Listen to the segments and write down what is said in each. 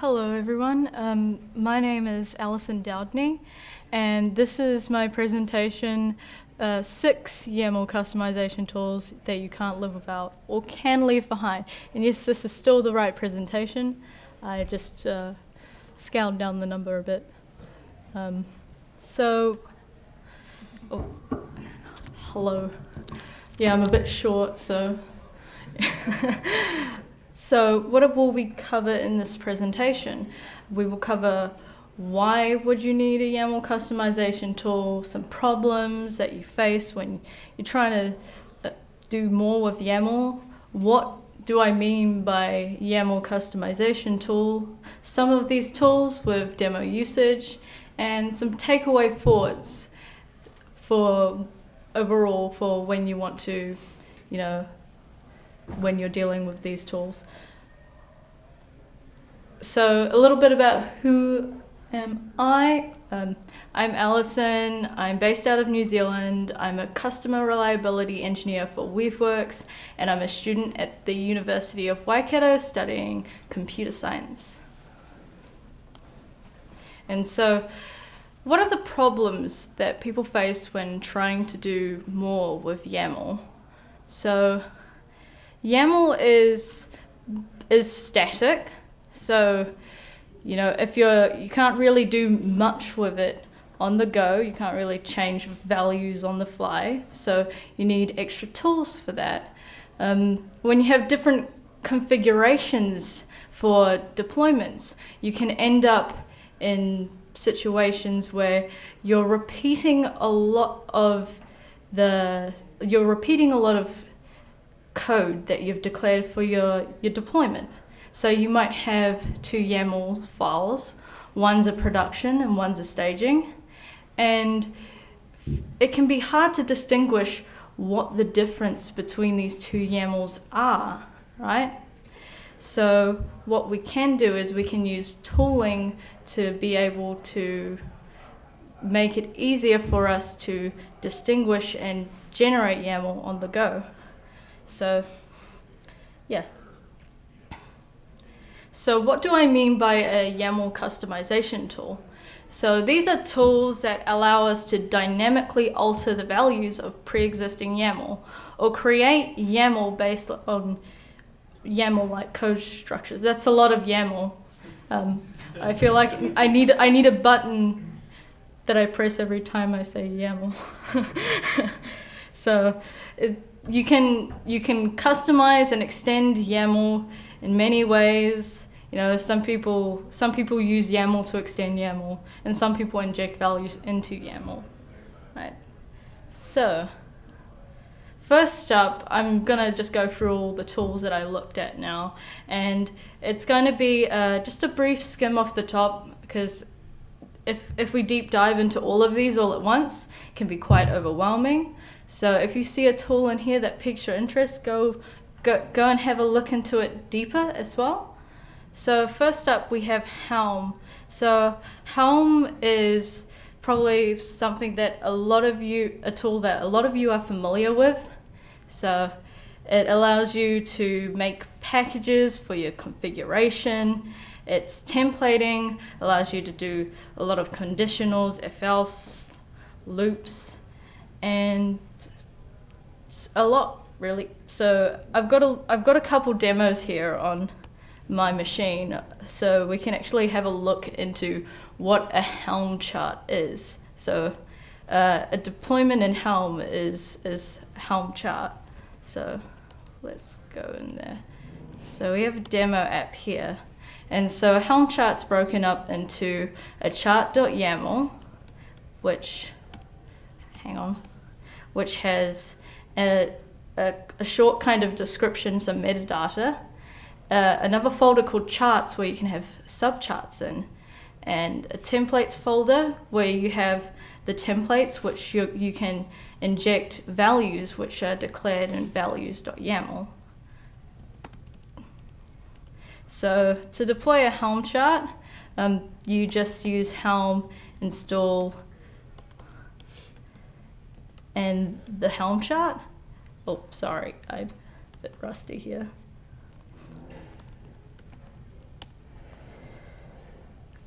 Hello everyone, um, my name is Alison Dowdney and this is my presentation, uh, six YAML customization tools that you can't live without or can leave behind. And yes, this is still the right presentation, I just uh, scaled down the number a bit. Um, so, oh, hello. Yeah, I'm a bit short, so So what will we cover in this presentation? We will cover why would you need a YAML customization tool, some problems that you face when you're trying to uh, do more with YAML, what do I mean by YAML customization tool, some of these tools with demo usage, and some takeaway thoughts for overall for when you want to, you know, when you're dealing with these tools. So a little bit about who am I. Um, I'm Alison, I'm based out of New Zealand, I'm a customer reliability engineer for Weaveworks, and I'm a student at the University of Waikato studying computer science. And so, what are the problems that people face when trying to do more with YAML? So, YAML is, is static. So, you know, if you're, you can't really do much with it on the go, you can't really change values on the fly. So you need extra tools for that. Um, when you have different configurations for deployments, you can end up in situations where you're repeating a lot of the, you're repeating a lot of code that you've declared for your, your deployment. So you might have two YAML files, one's a production and one's a staging, and it can be hard to distinguish what the difference between these two YAMLs are, right? So what we can do is we can use tooling to be able to make it easier for us to distinguish and generate YAML on the go. So, yeah. So what do I mean by a YAML customization tool? So these are tools that allow us to dynamically alter the values of pre-existing YAML or create YAML based on YAML-like code structures. That's a lot of YAML. Um, I feel like I need, I need a button that I press every time I say YAML. so it, you can you can customize and extend YAML in many ways. You know, some people some people use YAML to extend YAML, and some people inject values into YAML. Right. So, first up, I'm gonna just go through all the tools that I looked at now, and it's going to be uh, just a brief skim off the top because if, if we deep dive into all of these all at once, can be quite overwhelming. So if you see a tool in here that piques your interest, go, go, go and have a look into it deeper as well. So first up we have Helm. So Helm is probably something that a lot of you, a tool that a lot of you are familiar with. So it allows you to make packages for your configuration. It's templating, allows you to do a lot of conditionals, if else, loops, and a lot really. So I've got a I've got a couple demos here on my machine, so we can actually have a look into what a Helm chart is. So uh, a deployment in Helm is is Helm chart. So let's go in there. So we have a demo app here. And so Helm chart's broken up into a chart.yaml, which, hang on, which has a, a, a short kind of description, some metadata, uh, another folder called charts where you can have subcharts in, and a templates folder where you have the templates which you, you can inject values which are declared in values.yaml. So to deploy a Helm chart, um, you just use Helm install and the Helm chart. Oh, sorry, I'm a bit rusty here.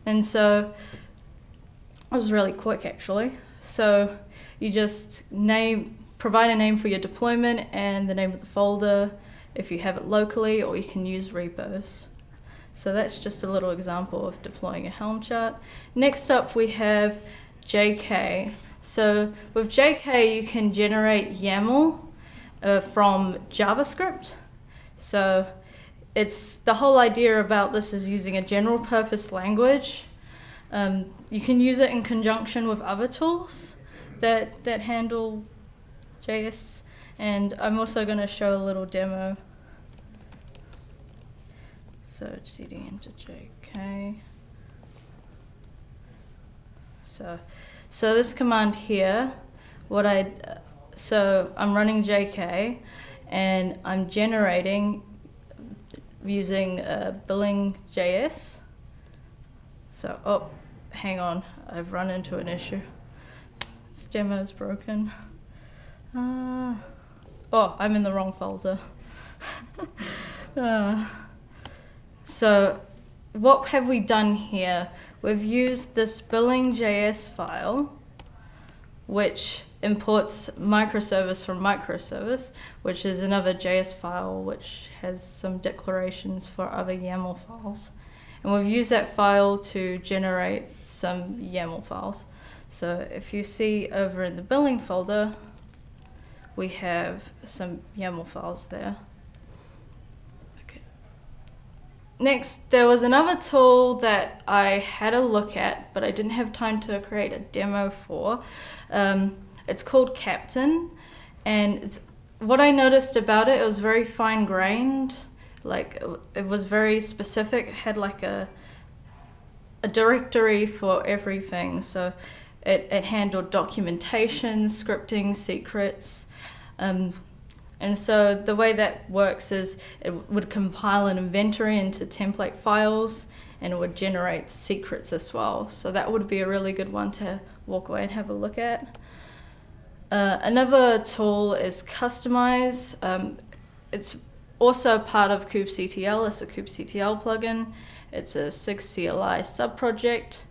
And so it was really quick actually. So you just name, provide a name for your deployment and the name of the folder if you have it locally, or you can use repos. So that's just a little example of deploying a Helm chart. Next up we have JK. So with JK you can generate YAML uh, from JavaScript. So it's the whole idea about this is using a general purpose language. Um, you can use it in conjunction with other tools that, that handle JS. And I'm also going to show a little demo. So cd into JK. So, so this command here, what I, so I'm running JK and I'm generating using uh, billing.js. So, oh, hang on, I've run into an issue. This demo is broken. Uh, oh, I'm in the wrong folder. uh, so, what have we done here? We've used this billing.js file, which imports microservice from microservice, which is another JS file which has some declarations for other YAML files. And we've used that file to generate some YAML files. So if you see over in the billing folder, we have some YAML files there. Okay. Next, there was another tool that I had a look at, but I didn't have time to create a demo for. Um, it's called Kapitan, and what I noticed about it, it was very fine grained. Like it was very specific. It had like a a directory for everything. So it, it handled documentation, scripting, secrets. Um, and so the way that works is it would compile an inventory into template files and it would generate secrets as well. So that would be a really good one to walk away and have a look at. Uh, another tool is Kustomize. Um, it's also part of kubectl. It's a kubectl plugin. It's a SIG CLI subproject,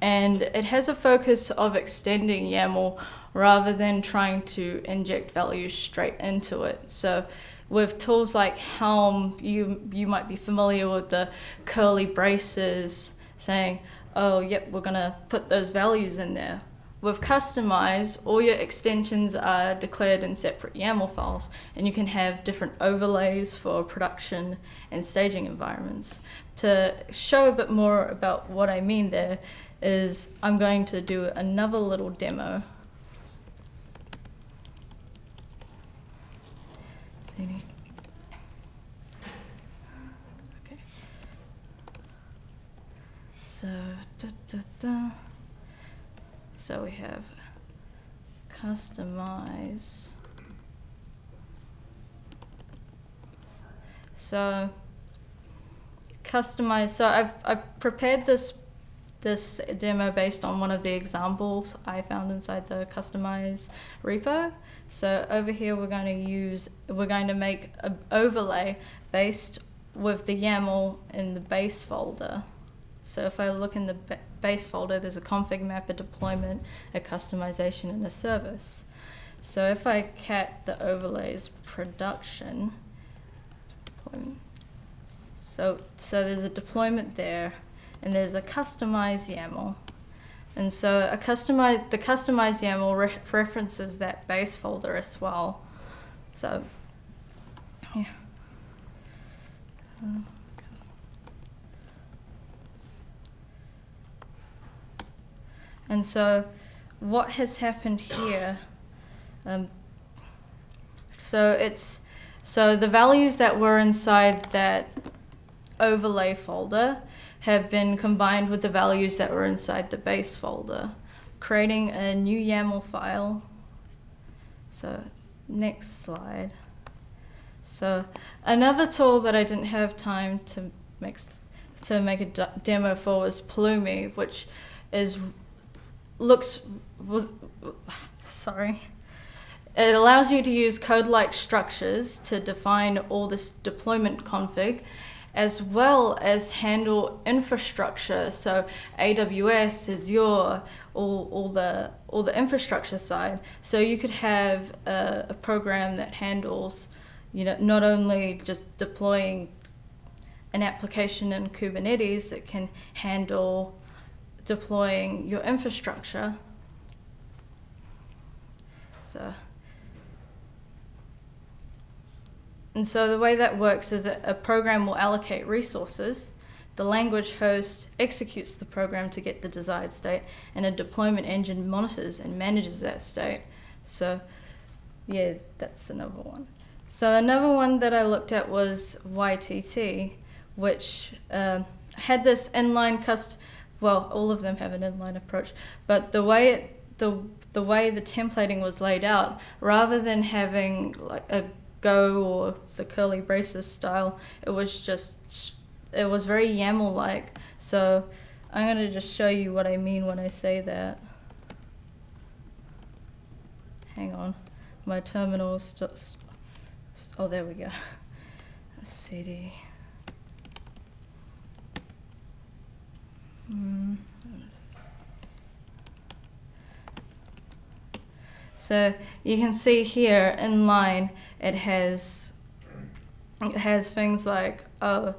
and it has a focus of extending YAML rather than trying to inject values straight into it. So with tools like Helm, you, you might be familiar with the curly braces saying, oh, yep, we're going to put those values in there. With Kustomize, all your extensions are declared in separate YAML files, and you can have different overlays for production and staging environments. To show a bit more about what I mean there is I'm going to do another little demo. Okay. So, da, da, da. So we have Kustomize. So Kustomize, so I've, I've prepared this this demo based on one of the examples I found inside the Kustomize repo. So over here we're going to use, we're going to make an overlay based with the YAML in the base folder. So if I look in the base folder, there's a config map, a deployment, a kustomization, and a service. So if I cat the overlays production, so, so there's a deployment there, and there's a customized YAML. And so a customized, the customized YAML re references that base folder as well. So, yeah. Uh, And so what has happened here, um, so it's, so the values that were inside that overlay folder have been combined with the values that were inside the base folder, creating a new YAML file. So next slide. So another tool that I didn't have time to make, to make a demo for was Pulumi, which is looks, sorry. It allows you to use code-like structures to define all this deployment config as well as handle infrastructure. So AWS, Azure, all, all the all the infrastructure side. So you could have a, a program that handles, you know, not only just deploying an application in Kubernetes, it can handle deploying your infrastructure. So. And so the way that works is that a program will allocate resources, the language host executes the program to get the desired state, and a deployment engine monitors and manages that state. So yeah, that's another one. So another one that I looked at was YTT, which uh, had this inline cust. Well, all of them have an inline approach, but the way it, the the way the templating was laid out, rather than having like a Go or the curly braces style. It was just, it was very YAML like. So I'm going to just show you what I mean when I say that. Hang on. My terminal oh, there we go. CD. Hmm. So you can see here in line, it has it has things like uh,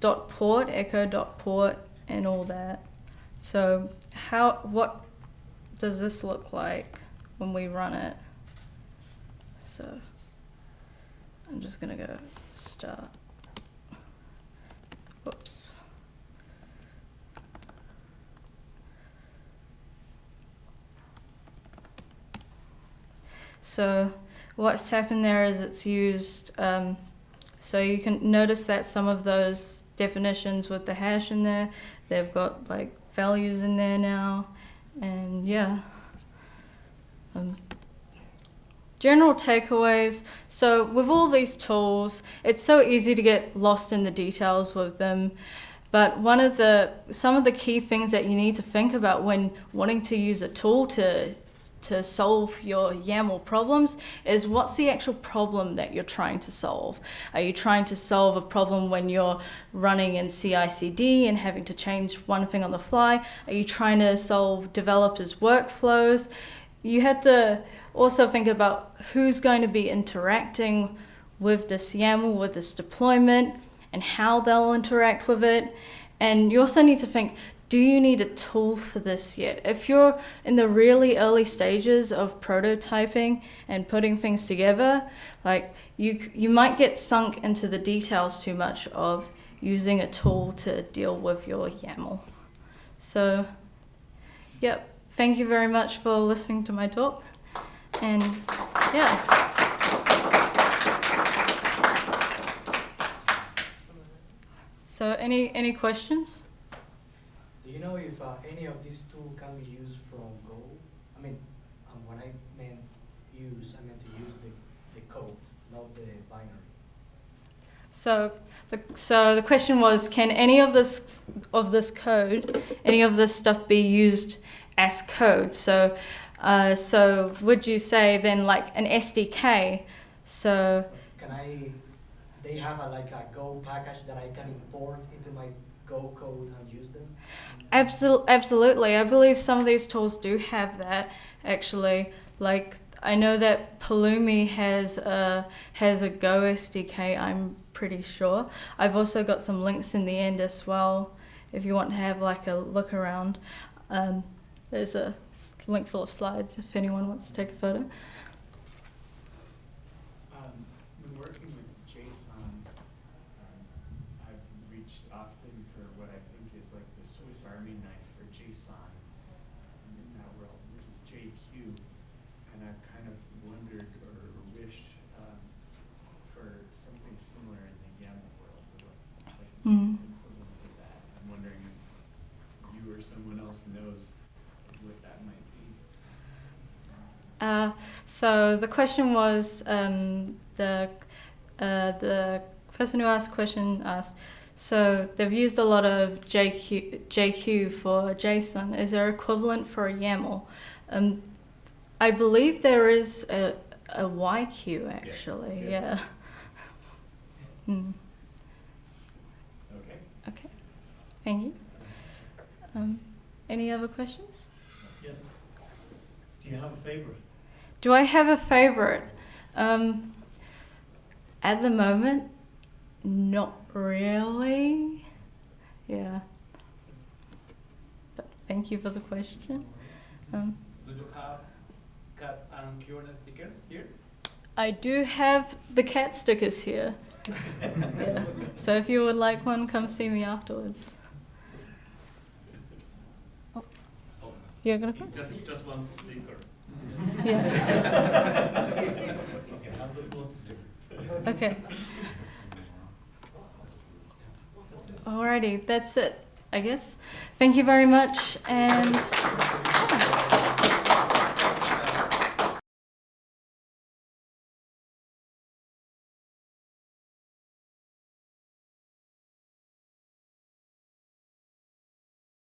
dot port, echo dot port, and all that. So how what does this look like when we run it? So I'm just gonna go start. Whoops. So what's happened there is it's used, um, so you can notice that some of those definitions with the hash in there, they've got like values in there now, and yeah. Um, general takeaways. So with all these tools, it's so easy to get lost in the details with them. But one of the, some of the key things that you need to think about when wanting to use a tool to to solve your YAML problems is what's the actual problem that you're trying to solve? Are you trying to solve a problem when you're running in CI/CD and having to change one thing on the fly? Are you trying to solve developers' workflows? You have to also think about who's going to be interacting with this YAML, with this deployment, and how they'll interact with it. And you also need to think, do you need a tool for this yet? If you're in the really early stages of prototyping and putting things together, like you, you might get sunk into the details too much of using a tool to deal with your YAML. So, yep, thank you very much for listening to my talk. And yeah. So any, any questions? Do you know if uh, any of these tools can be used from Go? I mean, um, when I meant use, I meant to use the, the code, not the binary. So the, so the question was, can any of this of this code, any of this stuff be used as code? So, uh, so would you say then like an SDK? So can I? They have a, like a Go package that I can import into my Go code and use them. Absolutely, absolutely. I believe some of these tools do have that actually. Like I know that Pulumi has a has a Go SDK. I'm pretty sure. I've also got some links in the end as well. If you want to have like a look around, um, there's a link full of slides if anyone wants to take a photo. Mm. I'm wondering if you or someone else knows what that might be. Uh, so the question was um, the uh, the person who asked the question asked. So they've used a lot of JQ, JQ for JSON. Is there equivalent for a YAML? Um, I believe there is a, a YQ actually. Yeah. Yes. yeah. mm. Thank you. Um, any other questions? Yes. Do you have a favorite? Do I have a favorite? Um, at the moment, not really. Yeah. But thank you for the question. Um, Do you have cat and Fiona stickers here? I do have the cat stickers here. yeah. So if you would like one, come see me afterwards. You're gonna? Just, just one sticker. Yeah. Okay, hands up who wants a sticker. Okay. Alrighty, that's it, I guess. Thank you very much, and